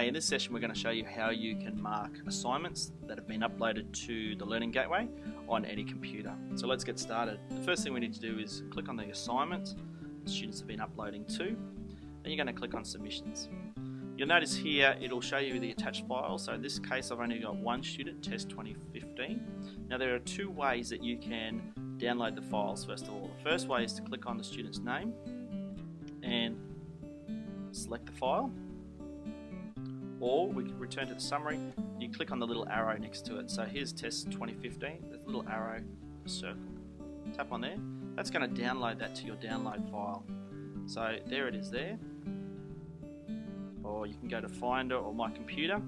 In this session we're going to show you how you can mark assignments that have been uploaded to the Learning Gateway on any computer. So let's get started. The first thing we need to do is click on the assignment the students have been uploading to, and you're going to click on submissions. You'll notice here it'll show you the attached file, so in this case I've only got one student, test 2015. Now there are two ways that you can download the files first of all. The first way is to click on the student's name and select the file or we can return to the summary. You click on the little arrow next to it. So here's test 2015 there's a little arrow a circle. Tap on there. That's going to download that to your download file. So there it is there. Or you can go to finder or my computer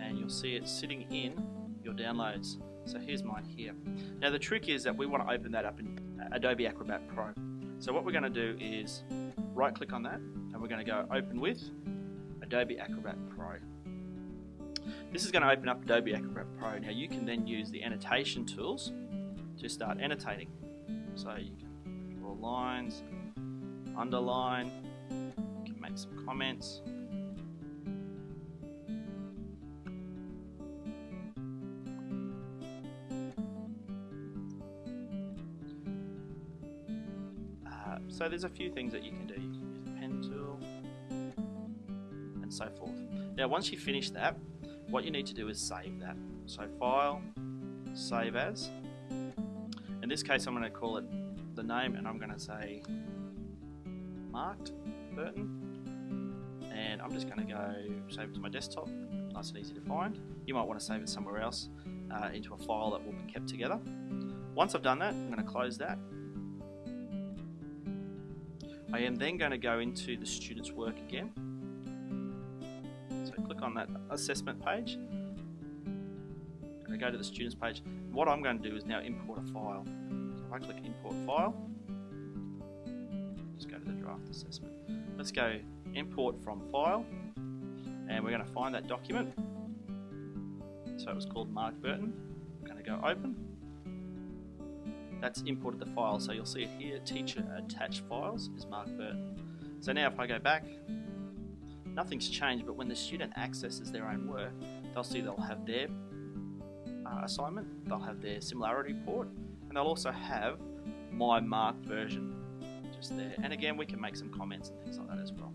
and you'll see it sitting in your downloads. So here's mine here. Now the trick is that we want to open that up in Adobe Acrobat Pro. So what we're going to do is right click on that and we're going to go open with Adobe Acrobat Pro this is going to open up Adobe Acrobat Pro. Now you can then use the annotation tools to start annotating. So you can draw lines, underline, you can make some comments. Uh, so there's a few things that you can do. You can use the pen tool and so forth. Now once you finish that, what you need to do is save that. So file, save as. In this case I'm going to call it the name and I'm going to say marked Burton and I'm just going to go save it to my desktop nice and easy to find you might want to save it somewhere else uh, into a file that will be kept together once I've done that I'm going to close that I am then going to go into the student's work again on that assessment page. Going to go to the students page. What I'm going to do is now import a file. So if I click import file, just go to the draft assessment. Let's go import from file and we're going to find that document. So it was called Mark Burton. I'm going to go open. That's imported the file, so you'll see it here, teacher attached files is Mark Burton. So now if I go back, nothing's changed, but when the student accesses their own work, they'll see they'll have their uh, assignment, they'll have their similarity report, and they'll also have my marked version just there. And again, we can make some comments and things like that as well.